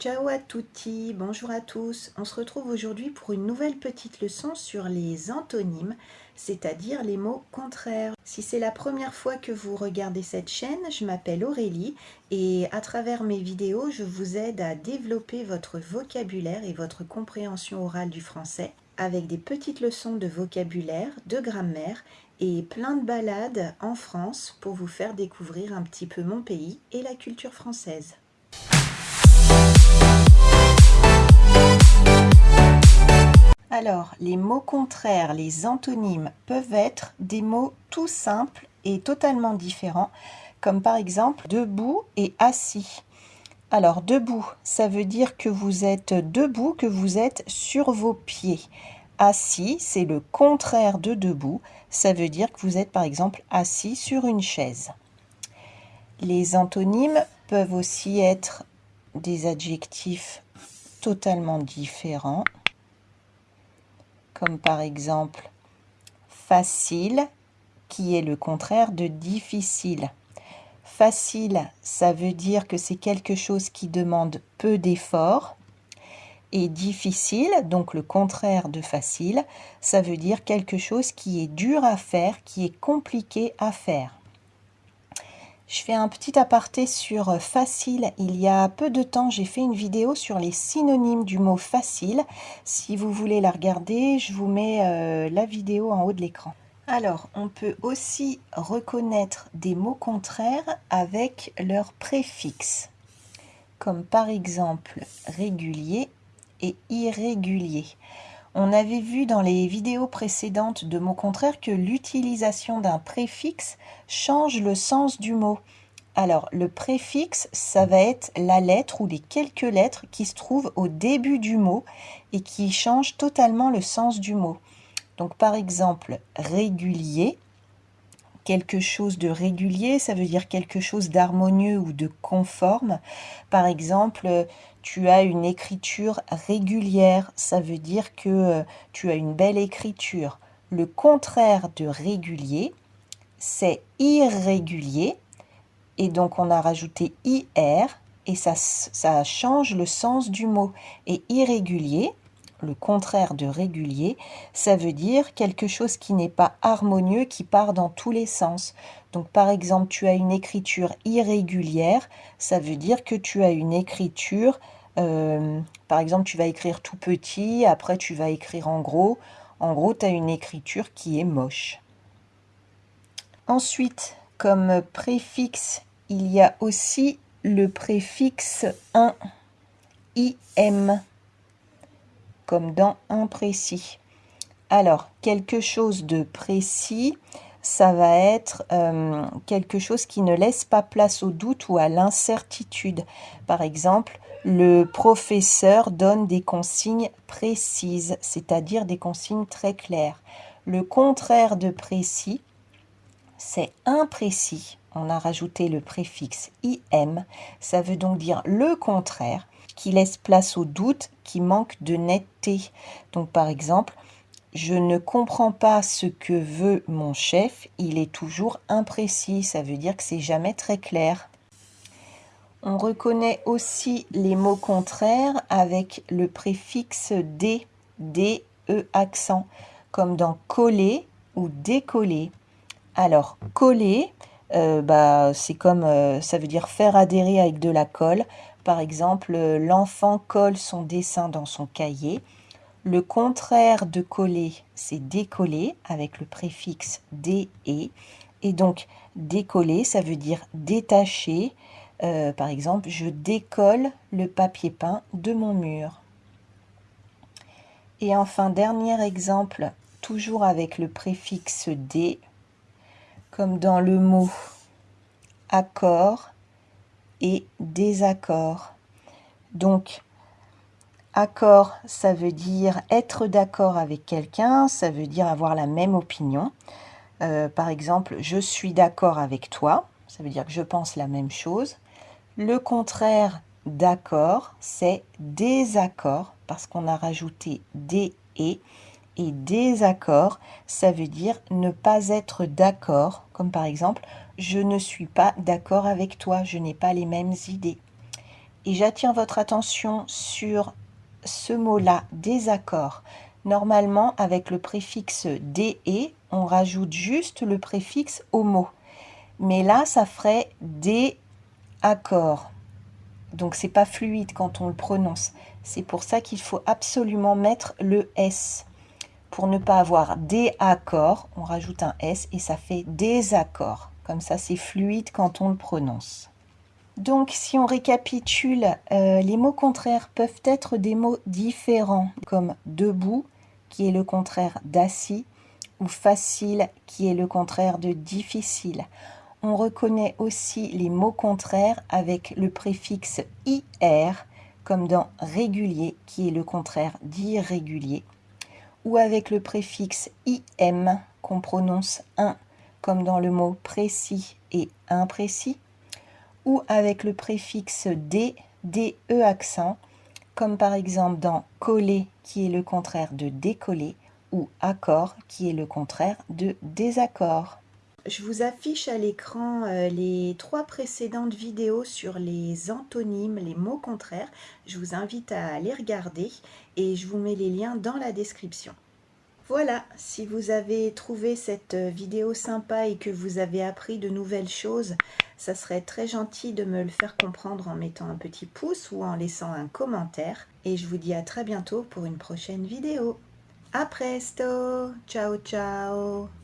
Ciao à tutti, bonjour à tous. On se retrouve aujourd'hui pour une nouvelle petite leçon sur les antonymes, c'est-à-dire les mots contraires. Si c'est la première fois que vous regardez cette chaîne, je m'appelle Aurélie et à travers mes vidéos, je vous aide à développer votre vocabulaire et votre compréhension orale du français avec des petites leçons de vocabulaire, de grammaire et plein de balades en France pour vous faire découvrir un petit peu mon pays et la culture française. Alors, les mots contraires, les antonymes, peuvent être des mots tout simples et totalement différents, comme par exemple debout et assis. Alors, debout, ça veut dire que vous êtes debout, que vous êtes sur vos pieds. Assis, c'est le contraire de debout, ça veut dire que vous êtes par exemple assis sur une chaise. Les antonymes peuvent aussi être des adjectifs totalement différents comme par exemple facile, qui est le contraire de difficile. Facile, ça veut dire que c'est quelque chose qui demande peu d'efforts. Et difficile, donc le contraire de facile, ça veut dire quelque chose qui est dur à faire, qui est compliqué à faire. Je fais un petit aparté sur euh, facile. Il y a peu de temps, j'ai fait une vidéo sur les synonymes du mot facile. Si vous voulez la regarder, je vous mets euh, la vidéo en haut de l'écran. Alors, on peut aussi reconnaître des mots contraires avec leur préfixe, comme par exemple régulier et irrégulier. On avait vu dans les vidéos précédentes de mots contraires que l'utilisation d'un préfixe change le sens du mot. Alors, le préfixe, ça va être la lettre ou les quelques lettres qui se trouvent au début du mot et qui changent totalement le sens du mot. Donc, par exemple, régulier, quelque chose de régulier, ça veut dire quelque chose d'harmonieux ou de conforme. Par exemple, tu as une écriture régulière, ça veut dire que euh, tu as une belle écriture. Le contraire de régulier, c'est irrégulier, et donc on a rajouté IR, et ça change le sens du mot. Et irrégulier, le contraire de régulier, ça veut dire quelque chose qui n'est pas harmonieux, qui part dans tous les sens. Donc par exemple, tu as une écriture irrégulière, ça veut dire que tu as une écriture, euh, par exemple, tu vas écrire tout petit, après tu vas écrire en gros. En gros, tu as une écriture qui est moche. Ensuite, comme préfixe, il y a aussi le préfixe un, im comme dans imprécis. Alors, quelque chose de précis, ça va être euh, quelque chose qui ne laisse pas place au doute ou à l'incertitude. Par exemple, le professeur donne des consignes précises, c'est-à-dire des consignes très claires. Le contraire de précis, c'est imprécis. On a rajouté le préfixe im, ça veut donc dire le contraire qui laisse place au doute, qui manque de netteté. Donc par exemple, je ne comprends pas ce que veut mon chef, il est toujours imprécis, ça veut dire que c'est jamais très clair. On reconnaît aussi les mots contraires avec le préfixe D, D, E accent, comme dans coller ou décoller. Alors, coller, euh, bah, c'est comme, euh, ça veut dire faire adhérer avec de la colle. Par exemple, l'enfant colle son dessin dans son cahier. Le contraire de coller, c'est décoller avec le préfixe dé et. Et donc, décoller, ça veut dire détacher. Euh, par exemple, je décolle le papier peint de mon mur. Et enfin, dernier exemple, toujours avec le préfixe dé, comme dans le mot accord, désaccord. Donc, accord, ça veut dire être d'accord avec quelqu'un, ça veut dire avoir la même opinion. Euh, par exemple, je suis d'accord avec toi, ça veut dire que je pense la même chose. Le contraire d'accord, c'est désaccord, parce qu'on a rajouté des et. Et désaccord, ça veut dire ne pas être d'accord, comme par exemple, je ne suis pas d'accord avec toi, je n'ai pas les mêmes idées. Et j'attire votre attention sur ce mot-là, désaccord. Normalement, avec le préfixe DE, on rajoute juste le préfixe au mot. Mais là, ça ferait accord. Donc, c'est pas fluide quand on le prononce. C'est pour ça qu'il faut absolument mettre le S. Pour ne pas avoir accords, on rajoute un S et ça fait désaccord. Comme ça, c'est fluide quand on le prononce. Donc, si on récapitule, euh, les mots contraires peuvent être des mots différents, comme debout, qui est le contraire d'assis, ou facile, qui est le contraire de difficile. On reconnaît aussi les mots contraires avec le préfixe IR, comme dans régulier, qui est le contraire d'irrégulier, ou avec le préfixe IM, qu'on prononce un, comme dans le mot précis et imprécis, ou avec le préfixe D, DE accent, comme par exemple dans coller qui est le contraire de décoller ou accord qui est le contraire de désaccord. Je vous affiche à l'écran euh, les trois précédentes vidéos sur les antonymes, les mots contraires. Je vous invite à les regarder et je vous mets les liens dans la description. Voilà, si vous avez trouvé cette euh, vidéo sympa et que vous avez appris de nouvelles choses, ça serait très gentil de me le faire comprendre en mettant un petit pouce ou en laissant un commentaire. Et je vous dis à très bientôt pour une prochaine vidéo. A presto Ciao ciao